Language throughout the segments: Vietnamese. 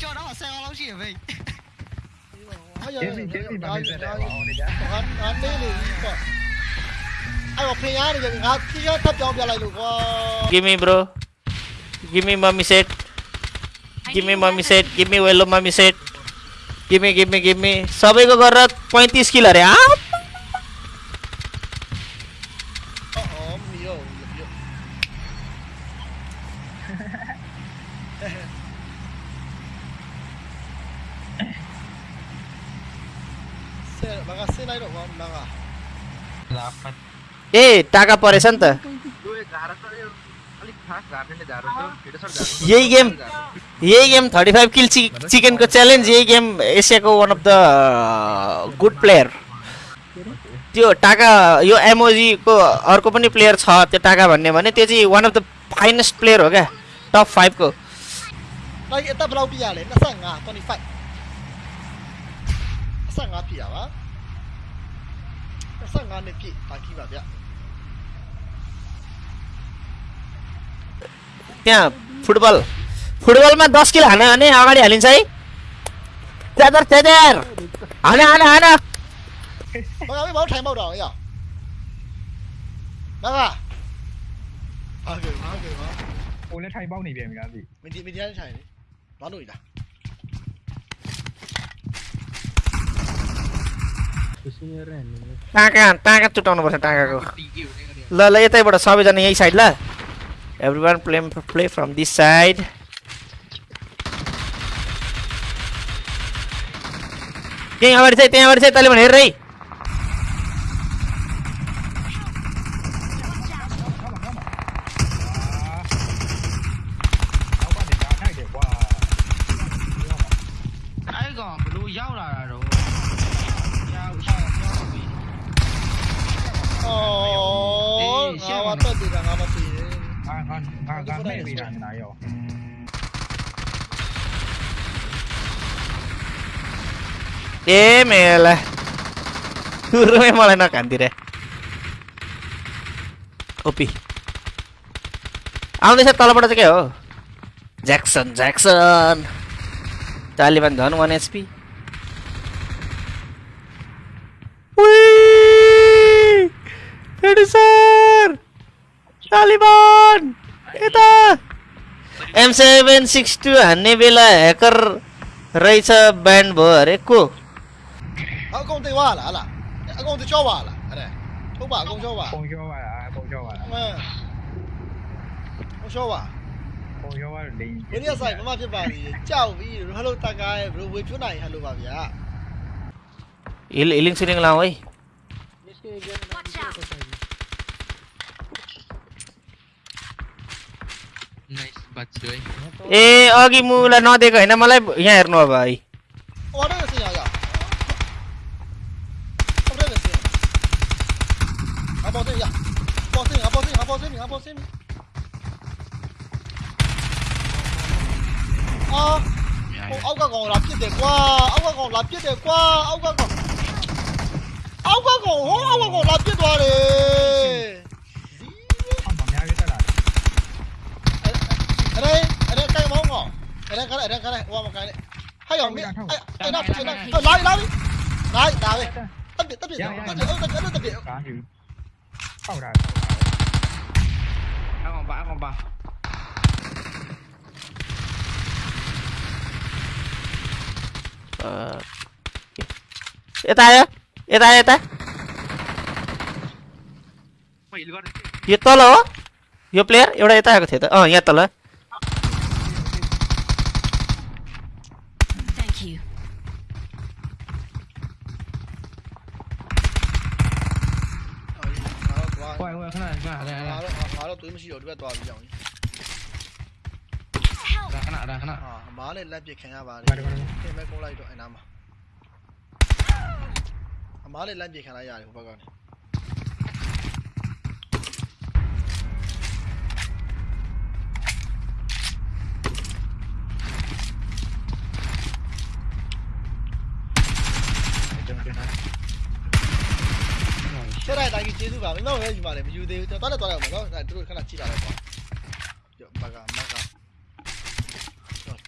Gimme là Give me bro. Give me mommy set. Give me mommy set. Give me yellow mommy set. Give me, give me, give me. सबैको गरेर 35 किल खास गार्ने गाह्रो छ छिटो सर गाह्रो यही गेम यही गेम थर्टी फाइभ किल चि चिकनको च्यालेन्ज यही गेम एसियाको one of the good player त्यो टाका यो एमओजीको अर्को पनि प्लेयर छ त्यो टाका भन्ने भने त्यो चाहिँ one of the finest player हो क्या टप फाइभको Like ita belau pia le, nasa nga 25. Nasa nga pia ba? Nasa nga ne pi, ta ki ba bia. त्यहाँ फुटबल फुटबलमा दस किलो हान्यो भने अगाडि हालिन्छ है त्यादर त्यादर हान हान हान Mga may mau thai mau dong ya. Mga. Okay, okay, ma. ကိုလည်းထိုင်ပေါက်နေ टाका टाका चुटाउनु पर्छ टाकाको ल ल यतैबाट सबैजना यही साइड ल every one play play from this side त्यहीँ अगाडि चाहिँ त्यहाँ अगाडि चाहिँ तैँले भने हेर ඒ මේල හුරුමේ මලන කන්තිර ඔපි අවනිස තලපටතකයෝ ජැක්සන් ජැක්සන් තාලිබන් දනුවන් ස්පී Producer! तालिबान यता एम सेभेन सिक्स हान्ने बेला ह्याकर रहेछ ब्यान्ड भयो अरे को A công ty wa la la. A công ty cho wa la. Ada. Thu ba công cho wa. ပုံကျော်ပါလားပုံကျော်ပါလား Ma. Công cho wa. ပုံကျော်ပါလိမ့် မင်းရဆိုင်မမဖြစ်ပါဘူးကြောက်ပြီဟယ်လိုတက်ကဲဘယ်လိုဝေကျွန်းနိုင်ဟယ်လိုပါဗျာ हिल हिलिङ सुलिङ लाउँ है Watch out! नाइस बच्चो है ए अघि मुलाई नदिएको होइन मलाई यहाँ हेर्नु अब है Aposemi, aposemi, aposemi, aposemi. À, ông các con lập chết đẹp qua, ông các con lập chết đẹp qua, ông các con. Ông các con, ông các con lập chết quá đi. Ở đây, ở đây cái bóng ngỏ. Ở đây cái này, ở đây cái này, qua một cái này. Hay ông biết, ai nào chơi nào. Lại lại đi. Lại, đào đi. Tắt biệt, tắt biệt, tắt biệt, tắt biệt. Tao rồi vãi con vào ờ ê tay á ê tay ê tay ಎತ್ತಲ್ಲ ಯೋ player एउटा यता आएको थियो त अँ यहाँ तल Thank you. quay quay cái này cái này đây ငါ đây တော့ငါတော့သွေးမရှိတော့ဒီဘက်သွားပြီးကြောင်ကြီး Help! đây cái này đây cái này ဟာအမားလည်းလက်ပစ်ခံရပါတယ်ပါတယ်ပါတယ်ပြင်မဲ့ကုန်းလိုက်တော့အဲ့နားမှာအမားလည်းလက်ပစ်ခံလိုက်ရတယ်ဟိုဘက်ကနေ ဆက်လိုက်တိုင်းကြီးကျေးဇူးပါမင်းတို့လည်းယူပါလေမယူသေးဘူးတော်တော်တော်တော်နော်ဒါတို့ခဏကြည့်လာတော့ပေါ့ကြောဘကမက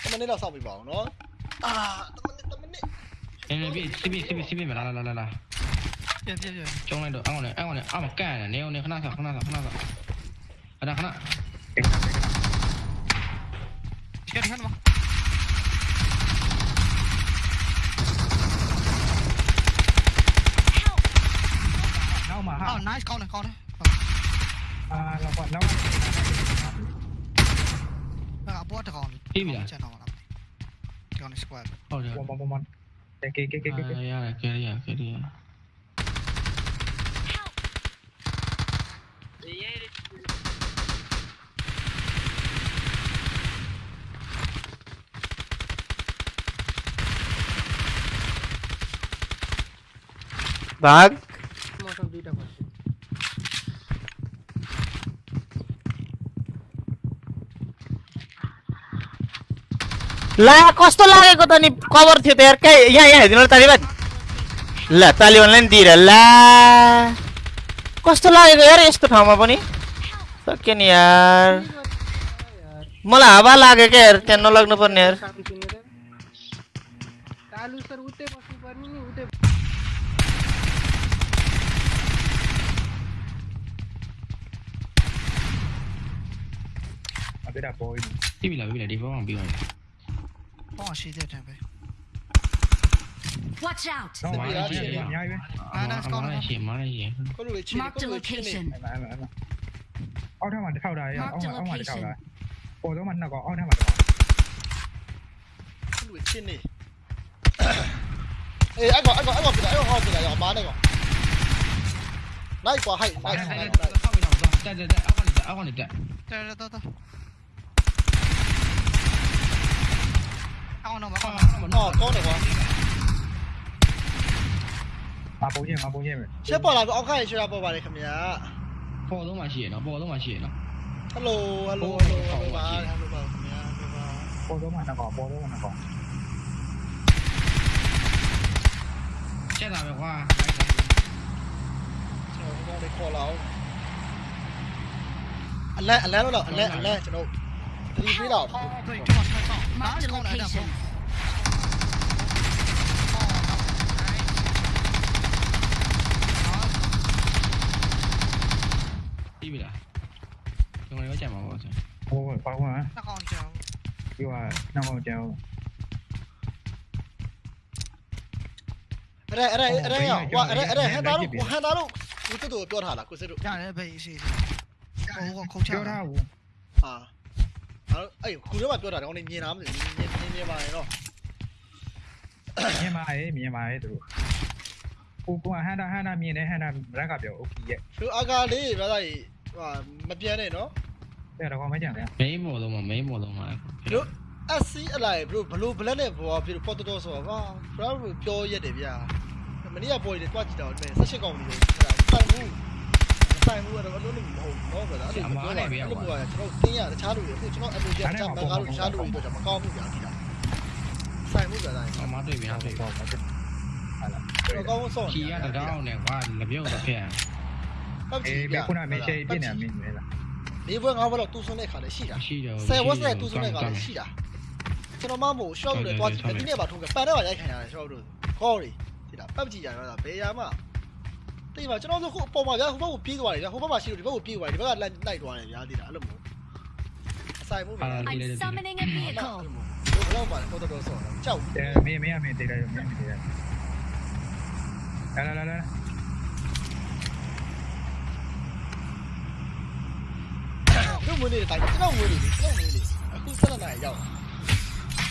တမနေ့တော့စောက်ပြီးပါအောင်နော်အာတမနစ်တမနစ်နေနေပြီစီးပြီစီးပြီစီးပြီမလာလာလာလာလာပြန်ပြန်ပြန်ကျုံလိုက်တော့အောင်းနေအောင်းနေအောင်းမကန်နေနေနေခဏဆောခဏဆောခဏဆောအဲ့ဒါခဏဒီကနေ့မှာနော không à hả? Oh, nice con này, con này. À, là bọn nó. Nó bot con. Team gì vậy? Con squad. Oh, yeah. Bom bom bom bom. Cái cái cái cái cái. Yeah, yeah, kia đi, dạ, kia đi. Vâng ला कस्तो लागेको त नि? कभर थियो त यार कहाँ यहाँ यहाँ हेरिदिनु तालिबान ल तालिबानलाई नि दिएर ला। कस्तो लागेको यार यस्तो ठाउँमा पनि? सक्यो नि यार। मलाई हावा लाग्यो क्या यार त्यहाँ नलाग्नु पर्ने यार Oh, she did have it. Watch out! No, why is she? Nah, nah, it's gone. Why is she? Why is she? Mark the location. Ô, thằng mặt sau đây, ông ông mặt sau đây. Ồ, thằng mặt nào có, ô thằng mặt có. Không đuổi trên này. Ê, anh gọi, anh gọi, anh gọi, anh gọi, anh gọi, anh gọi, bán anh gọi. Này quả hay, này quả hay. Đây, đây, đây, ông còn được đấy. Đây, đây, đây, đây. เข้าน้องมาเข้าน้อเหมือนออกโก้เลยวะมาโปเย่มาโปเย่เชื่อปอดเราเอาใครเชื่อาปอดอะไรคำนี้โปต้องมาเฉียเนาะปอต้องมาเฉียเนาะฮัลโหลฮัลโหลฮัลโหลฮัลโหลฮัลโหลคำนี้โปต้องมาหนักก่อนโปต้องมาหนักก่อนใช่ตามแบบว่าเชื่เราได้โคเราอันแรกอันแรกแล้วหรออันแรกอันแรกจะโดนที่นี่หรอ Marked a location. Tim이다. 정말 이거 잘 먹었어. 오, 빠구나. 나가온죠. 이와 나가온죠. Đây, ở đây, ở đây nhở? Ở đây, ở đây, hai tá luôn, hai tá luôn. Cứ từ từ tuần hả là cứ ငါတို့အဲ့ခုထဲမှာပြောတာတော့နေမြင်လားမသိဘူးမြင်မြင်ပါရင်တော့မြင်ပါရဲ့မြင်ပါရဲ့သူတို့ကိုကဟန်တာဟန်တာမြင်တယ်ဟန်တာရက်ကပြောโอเคရဲ့သူအကာလေးဘာသာကြီးဟိုမပြတ်နဲ့နော်အဲ့တော့မကြံလဲမိန်းမော်လုံးမမိန်းမော်လုံးမသူ SC အလိုက်ဘလို့ဘလို့ဘလက်နဲ့ဘောပြီးပေါ်တော်တော်ဆိုတာဟာဘရာပြောရက်တယ်ဗျာမနေ့ကပေါ်ရတယ်တွားကြည့်တာအဲ့ဆက်ရှစ်ကောင်ကြီးလို့ဆိုတာတိုင်ဘူး ဆိုင်ဘူးကတော့အဲ့လိုမဟုတ်တော့ဗျာအဲ့လိုပြောတာအဲ့လိုပြောတာကျွန်တော်တင်းရတခြားလူတွေအခုကျွန်တော်အလိုကျတခြားမကားလို့တခြားလူတွေတော့မကောင်းဘူးဗျာဒီလားဆိုင်ဘူးဗျာသားကြီးအမတွေ့ပြီဟာတွေ့ပြီဟုတ်ပါဘူးဟာလားကျွန်တော်ကောင်းဆုံးခီရတောင်းနဲ့ကွာလပြုတ်တော့ဖြစ်ပတ်ကြအေးည့်ဘဗျာယ်ခုနမေရှေပြနေမင်းလေလားဒီဘွဲငါဘွဲတော့တူးဆုံးတဲ့ခါလည်းရှိတာရှိတယ်ဆယ်ဝက်နဲ့တူးဆုံးတဲ့ခါလည်းရှိတာကျွန်တော်မမို့ရှော့လို့တွားကြည့်တယ်ဒီနေ့ပါထုံးကပန်တော့ရိုက်ခံရတယ်ရှော့လို့ခေါ်ရီဒီလားပတ်ကြည့်ရတော့ဘယ်ရမှာ တိပါကျွန်တော်တို့ခုအပေါ်မှာဗျာဟိုဘက်ကိုပြေးသွားတယ်ဗျာဟိုဘက်မှာရှိလို့ဒီဘက်ကိုပြေးသွားတယ်ဒီဘက်ကလိုက်လိုက်သွားတယ်ဗျာတိလားအဲ့လိုမျိုးအဆိုင်မှုဗျာ I'm summoning a vehicle. ဘယ်တော့မှတော့တော့ဆောတော့ကြောက်အဲမင်းမင်းအမင်းတေးတယ်မင်းမင်းတေးတယ်လာလာလာတို့မွေးနေတယ်တိုင်းကျွန်တော်မွေးနေတယ်ကျွန်တော်မွေးနေအခုဆက်လက်နိုင်ရောက်